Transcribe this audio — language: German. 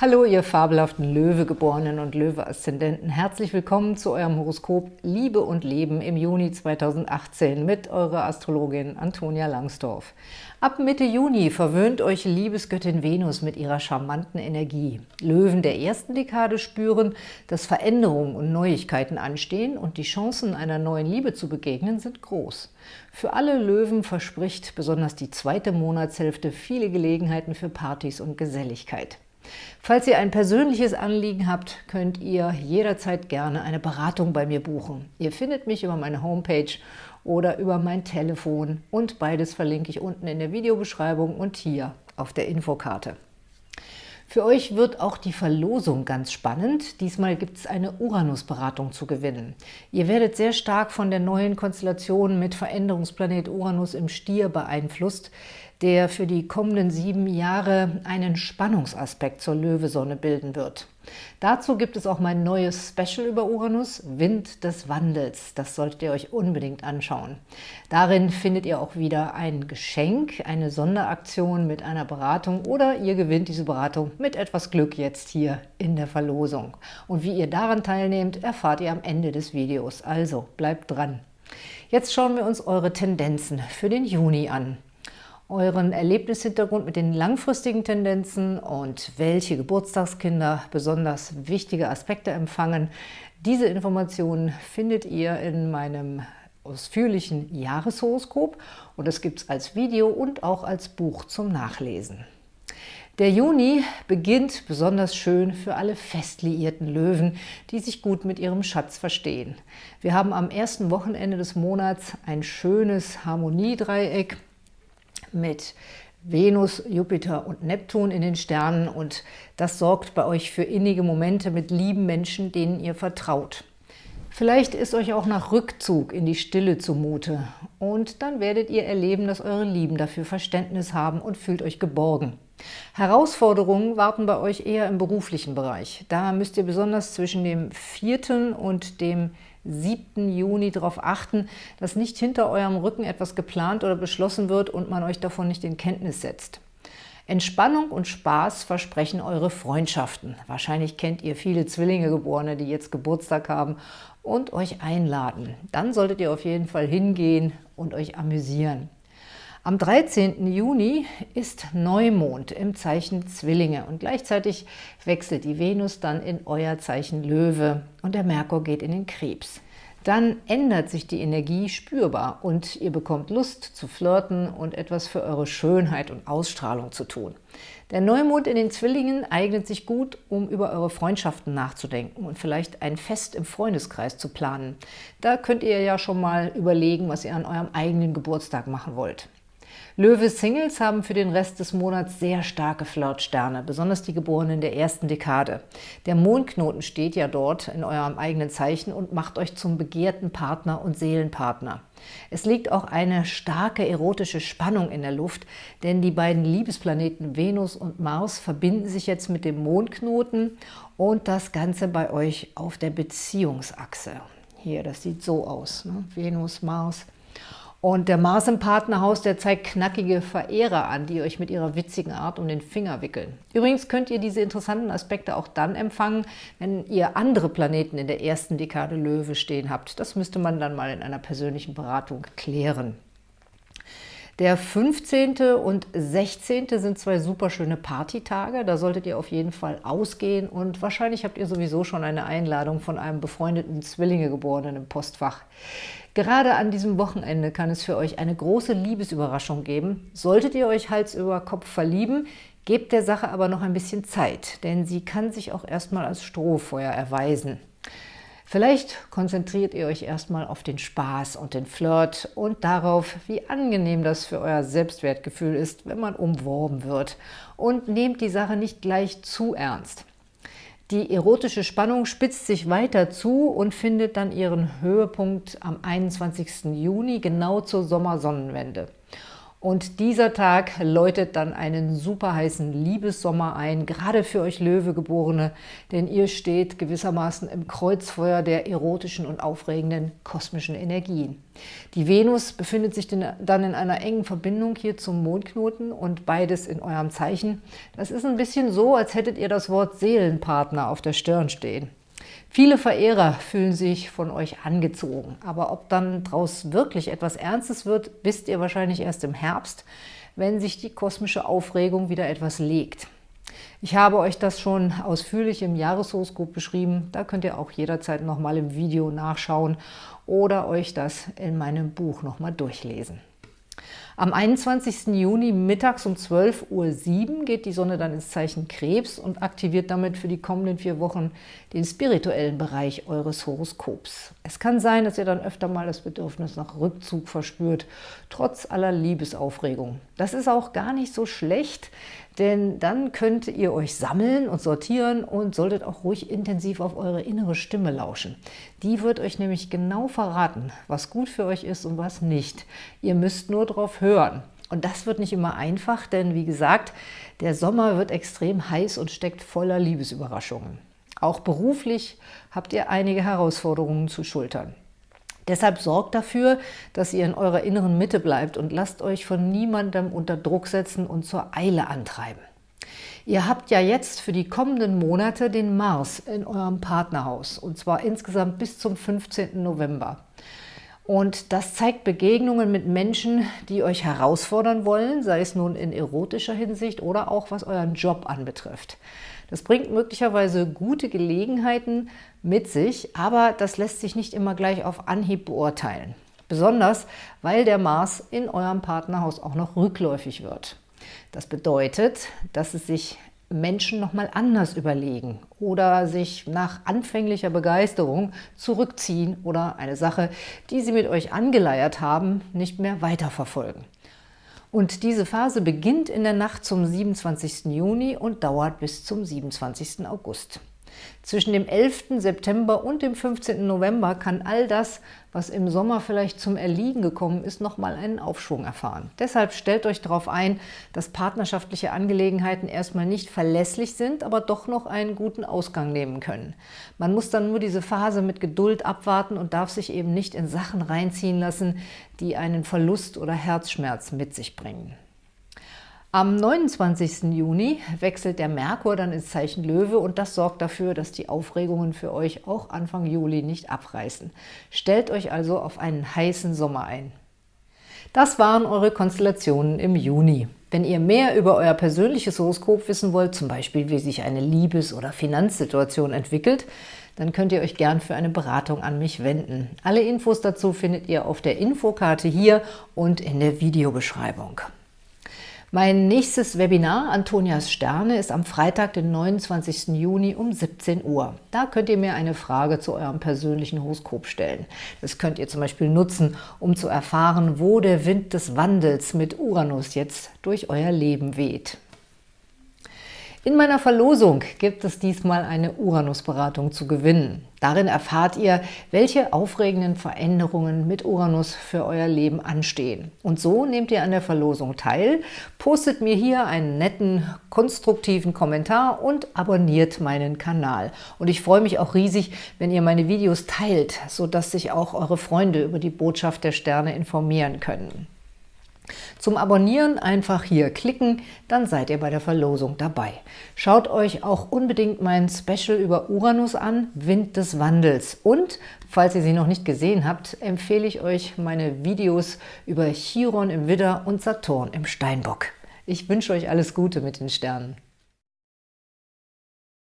Hallo, ihr fabelhaften Löwegeborenen und Löwe-Aszendenten. Herzlich willkommen zu eurem Horoskop Liebe und Leben im Juni 2018 mit eurer Astrologin Antonia Langsdorf. Ab Mitte Juni verwöhnt euch Liebesgöttin Venus mit ihrer charmanten Energie. Löwen der ersten Dekade spüren, dass Veränderungen und Neuigkeiten anstehen und die Chancen einer neuen Liebe zu begegnen sind groß. Für alle Löwen verspricht besonders die zweite Monatshälfte viele Gelegenheiten für Partys und Geselligkeit. Falls ihr ein persönliches Anliegen habt, könnt ihr jederzeit gerne eine Beratung bei mir buchen. Ihr findet mich über meine Homepage oder über mein Telefon und beides verlinke ich unten in der Videobeschreibung und hier auf der Infokarte. Für euch wird auch die Verlosung ganz spannend. Diesmal gibt es eine Uranus-Beratung zu gewinnen. Ihr werdet sehr stark von der neuen Konstellation mit Veränderungsplanet Uranus im Stier beeinflusst der für die kommenden sieben Jahre einen Spannungsaspekt zur Löwesonne bilden wird. Dazu gibt es auch mein neues Special über Uranus, Wind des Wandels. Das solltet ihr euch unbedingt anschauen. Darin findet ihr auch wieder ein Geschenk, eine Sonderaktion mit einer Beratung oder ihr gewinnt diese Beratung mit etwas Glück jetzt hier in der Verlosung. Und wie ihr daran teilnehmt, erfahrt ihr am Ende des Videos. Also bleibt dran. Jetzt schauen wir uns eure Tendenzen für den Juni an euren Erlebnishintergrund mit den langfristigen Tendenzen und welche Geburtstagskinder besonders wichtige Aspekte empfangen. Diese Informationen findet ihr in meinem ausführlichen Jahreshoroskop und das gibt es als Video und auch als Buch zum Nachlesen. Der Juni beginnt besonders schön für alle festliierten Löwen, die sich gut mit ihrem Schatz verstehen. Wir haben am ersten Wochenende des Monats ein schönes Harmoniedreieck mit Venus, Jupiter und Neptun in den Sternen und das sorgt bei euch für innige Momente mit lieben Menschen, denen ihr vertraut. Vielleicht ist euch auch nach Rückzug in die Stille zumute und dann werdet ihr erleben, dass eure Lieben dafür Verständnis haben und fühlt euch geborgen. Herausforderungen warten bei euch eher im beruflichen Bereich. Da müsst ihr besonders zwischen dem 4. und dem 7. Juni darauf achten, dass nicht hinter eurem Rücken etwas geplant oder beschlossen wird und man euch davon nicht in Kenntnis setzt. Entspannung und Spaß versprechen eure Freundschaften. Wahrscheinlich kennt ihr viele Zwillinge-Geborene, die jetzt Geburtstag haben und euch einladen. Dann solltet ihr auf jeden Fall hingehen und euch amüsieren. Am 13. Juni ist Neumond im Zeichen Zwillinge und gleichzeitig wechselt die Venus dann in euer Zeichen Löwe und der Merkur geht in den Krebs. Dann ändert sich die Energie spürbar und ihr bekommt Lust zu flirten und etwas für eure Schönheit und Ausstrahlung zu tun. Der Neumond in den Zwillingen eignet sich gut, um über eure Freundschaften nachzudenken und vielleicht ein Fest im Freundeskreis zu planen. Da könnt ihr ja schon mal überlegen, was ihr an eurem eigenen Geburtstag machen wollt. Löwe-Singles haben für den Rest des Monats sehr starke Flirtsterne, besonders die Geborenen der ersten Dekade. Der Mondknoten steht ja dort in eurem eigenen Zeichen und macht euch zum begehrten Partner und Seelenpartner. Es liegt auch eine starke erotische Spannung in der Luft, denn die beiden Liebesplaneten Venus und Mars verbinden sich jetzt mit dem Mondknoten und das Ganze bei euch auf der Beziehungsachse. Hier, das sieht so aus, ne? Venus, Mars, und der Mars im Partnerhaus, der zeigt knackige Verehrer an, die euch mit ihrer witzigen Art um den Finger wickeln. Übrigens könnt ihr diese interessanten Aspekte auch dann empfangen, wenn ihr andere Planeten in der ersten Dekade Löwe stehen habt. Das müsste man dann mal in einer persönlichen Beratung klären. Der 15. und 16. sind zwei super schöne Partytage. Da solltet ihr auf jeden Fall ausgehen und wahrscheinlich habt ihr sowieso schon eine Einladung von einem befreundeten Zwillingegeborenen im Postfach. Gerade an diesem Wochenende kann es für euch eine große Liebesüberraschung geben. Solltet ihr euch Hals über Kopf verlieben, gebt der Sache aber noch ein bisschen Zeit, denn sie kann sich auch erstmal als Strohfeuer erweisen. Vielleicht konzentriert ihr euch erstmal auf den Spaß und den Flirt und darauf, wie angenehm das für euer Selbstwertgefühl ist, wenn man umworben wird. Und nehmt die Sache nicht gleich zu ernst. Die erotische Spannung spitzt sich weiter zu und findet dann ihren Höhepunkt am 21. Juni, genau zur Sommersonnenwende. Und dieser Tag läutet dann einen super heißen Liebessommer ein, gerade für euch Löwegeborene, denn ihr steht gewissermaßen im Kreuzfeuer der erotischen und aufregenden kosmischen Energien. Die Venus befindet sich dann in einer engen Verbindung hier zum Mondknoten und beides in eurem Zeichen. Das ist ein bisschen so, als hättet ihr das Wort Seelenpartner auf der Stirn stehen. Viele Verehrer fühlen sich von euch angezogen, aber ob dann daraus wirklich etwas Ernstes wird, wisst ihr wahrscheinlich erst im Herbst, wenn sich die kosmische Aufregung wieder etwas legt. Ich habe euch das schon ausführlich im Jahreshoroskop beschrieben, da könnt ihr auch jederzeit nochmal im Video nachschauen oder euch das in meinem Buch nochmal durchlesen. Am 21. Juni mittags um 12.07 Uhr geht die Sonne dann ins Zeichen Krebs und aktiviert damit für die kommenden vier Wochen den spirituellen Bereich eures Horoskops. Es kann sein, dass ihr dann öfter mal das Bedürfnis nach Rückzug verspürt, trotz aller Liebesaufregung. Das ist auch gar nicht so schlecht, denn dann könnt ihr euch sammeln und sortieren und solltet auch ruhig intensiv auf eure innere Stimme lauschen. Die wird euch nämlich genau verraten, was gut für euch ist und was nicht. Ihr müsst nur drauf hören. Und das wird nicht immer einfach, denn wie gesagt, der Sommer wird extrem heiß und steckt voller Liebesüberraschungen. Auch beruflich habt ihr einige Herausforderungen zu schultern. Deshalb sorgt dafür, dass ihr in eurer inneren Mitte bleibt und lasst euch von niemandem unter Druck setzen und zur Eile antreiben. Ihr habt ja jetzt für die kommenden Monate den Mars in eurem Partnerhaus und zwar insgesamt bis zum 15. November. Und das zeigt Begegnungen mit Menschen, die euch herausfordern wollen, sei es nun in erotischer Hinsicht oder auch was euren Job anbetrifft. Das bringt möglicherweise gute Gelegenheiten mit sich, aber das lässt sich nicht immer gleich auf Anhieb beurteilen. Besonders, weil der Mars in eurem Partnerhaus auch noch rückläufig wird. Das bedeutet, dass es sich Menschen nochmal anders überlegen oder sich nach anfänglicher Begeisterung zurückziehen oder eine Sache, die sie mit euch angeleiert haben, nicht mehr weiterverfolgen. Und diese Phase beginnt in der Nacht zum 27. Juni und dauert bis zum 27. August. Zwischen dem 11. September und dem 15. November kann all das, was im Sommer vielleicht zum Erliegen gekommen ist, nochmal einen Aufschwung erfahren. Deshalb stellt euch darauf ein, dass partnerschaftliche Angelegenheiten erstmal nicht verlässlich sind, aber doch noch einen guten Ausgang nehmen können. Man muss dann nur diese Phase mit Geduld abwarten und darf sich eben nicht in Sachen reinziehen lassen, die einen Verlust oder Herzschmerz mit sich bringen. Am 29. Juni wechselt der Merkur dann ins Zeichen Löwe und das sorgt dafür, dass die Aufregungen für euch auch Anfang Juli nicht abreißen. Stellt euch also auf einen heißen Sommer ein. Das waren eure Konstellationen im Juni. Wenn ihr mehr über euer persönliches Horoskop wissen wollt, zum Beispiel wie sich eine Liebes- oder Finanzsituation entwickelt, dann könnt ihr euch gern für eine Beratung an mich wenden. Alle Infos dazu findet ihr auf der Infokarte hier und in der Videobeschreibung. Mein nächstes Webinar, Antonias Sterne, ist am Freitag, den 29. Juni um 17 Uhr. Da könnt ihr mir eine Frage zu eurem persönlichen Horoskop stellen. Das könnt ihr zum Beispiel nutzen, um zu erfahren, wo der Wind des Wandels mit Uranus jetzt durch euer Leben weht. In meiner Verlosung gibt es diesmal eine Uranus-Beratung zu gewinnen. Darin erfahrt ihr, welche aufregenden Veränderungen mit Uranus für euer Leben anstehen. Und so nehmt ihr an der Verlosung teil, postet mir hier einen netten, konstruktiven Kommentar und abonniert meinen Kanal. Und ich freue mich auch riesig, wenn ihr meine Videos teilt, sodass sich auch eure Freunde über die Botschaft der Sterne informieren können. Zum Abonnieren einfach hier klicken, dann seid ihr bei der Verlosung dabei. Schaut euch auch unbedingt mein Special über Uranus an, Wind des Wandels. Und, falls ihr sie noch nicht gesehen habt, empfehle ich euch meine Videos über Chiron im Widder und Saturn im Steinbock. Ich wünsche euch alles Gute mit den Sternen.